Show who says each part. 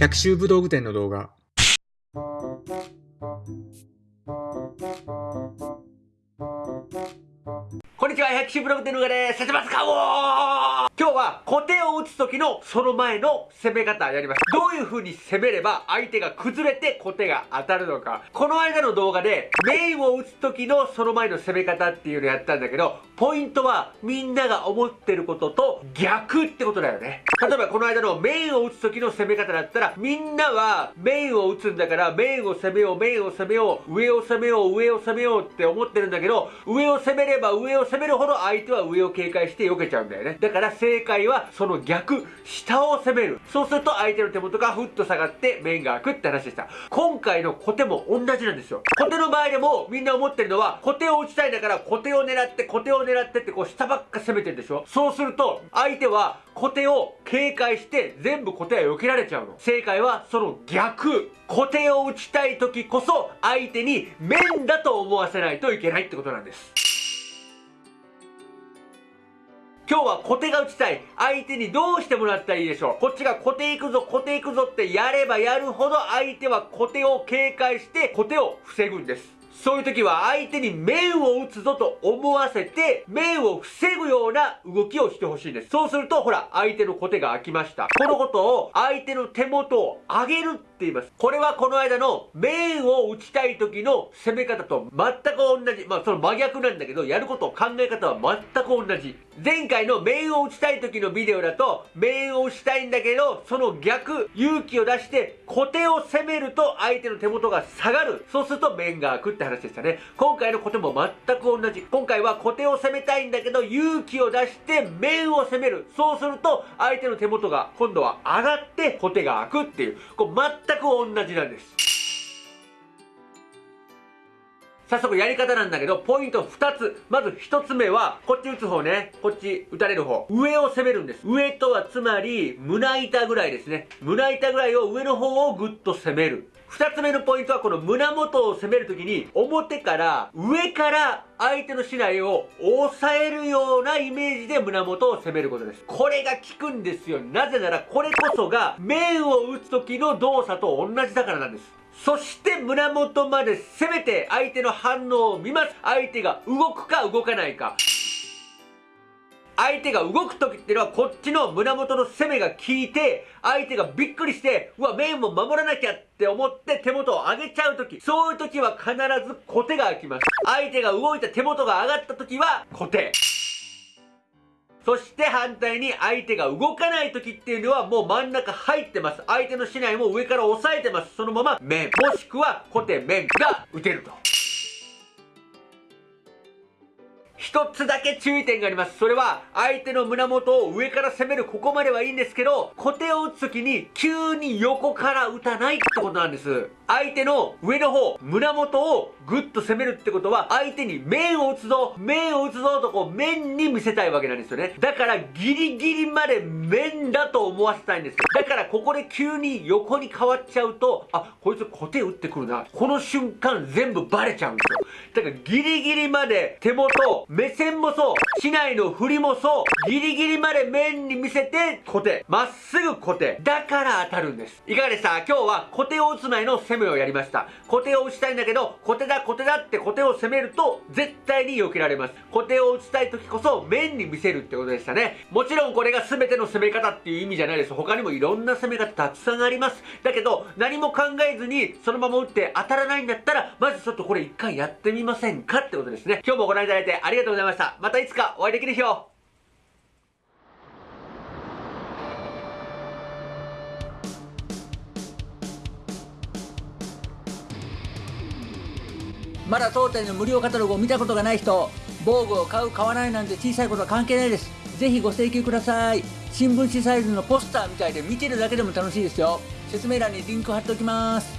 Speaker 1: 百秋武道具店の動画。
Speaker 2: こんにちは、百秋ブログ店の動画です。させますかおー今日は、小手を打つ時のその前の攻め方やります。どういう風に攻めれば相手が崩れて小手が当たるのか。この間の動画で、メインを打つ時のその前の攻め方っていうのをやったんだけど、ポイントはみんなが思ってることと逆ってことだよね。例えばこの間のメインを打つ時の攻め方だったら、みんなはメインを打つんだから、メインを攻めよう、メインを攻めよう、上を攻めよう、上を攻めようって思ってるんだけど、上を攻めれば上を攻めるほど相手は上を警戒して避けちゃうんだよね。だから正解はその逆、下を攻める。そうすると相手の手元がふっと下がって面が開くって話でした。今回の小手も同じなんですよ。小手の場合でもみんな思ってるのは、小手を打ちたいんだから小手を狙って、小手を狙ってってこう下ばっか攻めてるでしょそうすると相手は小手を警戒して全部小手は避けられちゃうの。正解はその逆。小手を打ちたい時こそ相手に面だと思わせないといけないってことなんです。今日は小手が打ちたい相手にどうしてもらったらいいでしょうこっちが小手行くぞ小手行くぞってやればやるほど相手は小手を警戒して小手を防ぐんですそういう時は相手に面を打つぞと思わせて、面を防ぐような動きをしてほしいんです。そうすると、ほら、相手の小手が開きました。このことを相手の手元を上げるっています。これはこの間の面を打ちたい時の攻め方と全く同じ。まあその真逆なんだけど、やること考え方は全く同じ。前回の面を打ちたい時のビデオだと、面を打ちたいんだけど、その逆、勇気を出して小手を攻めると相手の手元が下がる。そうすると面が開くって話でしたね。今回の小手も全く同じ。今回は小手を攻めたいんだけど、勇気を出して面を攻める。そうすると、相手の手元が今度は上がって小手が開くっていう。こう全く同じなんです。早速やり方なんだけど、ポイント2つ。まず1つ目は、こっち打つ方ね。こっち打たれる方。上を攻めるんです。上とはつまり、胸板ぐらいですね。胸板ぐらいを上の方をぐっと攻める。二つ目のポイントはこの胸元を攻めるときに表から上から相手の竹刀を押さえるようなイメージで胸元を攻めることです。これが効くんですよ。なぜならこれこそが面を打つ時の動作と同じだからなんです。そして胸元まで攻めて相手の反応を見ます。相手が動くか動かないか。相手が動く時っていうのはこっちの胸元の攻めが効いて相手がびっくりしてうわ面も守らなきゃって思って手元を上げちゃう時。そういう時は必ず小手が開きます。相手が動いた手元が上がった時は小手そして反対に相手が動かない時っていうのはもう真ん中入ってます。相手の竹刀も上から押さえてます。そのまま面もしくは小手面が打てると。一つだけ注意点があります。それは、相手の胸元を上から攻めるここまではいいんですけど、小手を打つ時に急に横から打たないってことなんです。相手の上の方、胸元をグッと攻めるってことは、相手に面を打つぞ、面を打つぞとこう面に見せたいわけなんですよね。だからギリギリまで面だと思わせたいんです。だからここで急に横に変わっちゃうと、あ、こいつ小手打ってくるな。この瞬間全部バレちゃうんですよ。だからギリギリまで手元、目線もそう、市内の振りもそう、ギリギリまで面に見せて小手、まっすぐ小手。だから当たるんです。いかがでした？今日は小手を打つ前の攻めをやりました。小手を打ちたいんだけど、小手だ小手だって小手を攻めると絶対に避けられます。小手を打ちたい時こそ面に見せるってことでしたね。もちろんこれが全ての攻め方っていう意味じゃないです。他にもいろんな攻め方たくさんあります。だけど、何も考えずにそのまま打って当たらないんだったら、まずちょっとこれ一回やってみませんか？ってことですね。今日もご覧いただいてありがとうございました。またいつかお会いできる日を。
Speaker 3: まだ当店の無料カタログを見たことがない人防具を買う買わないなんて小さいことは関係ないです。ぜひご請求ください。新聞紙サイズのポスターみたいで見てるだけでも楽しいですよ。説明欄にリンク貼っておきます。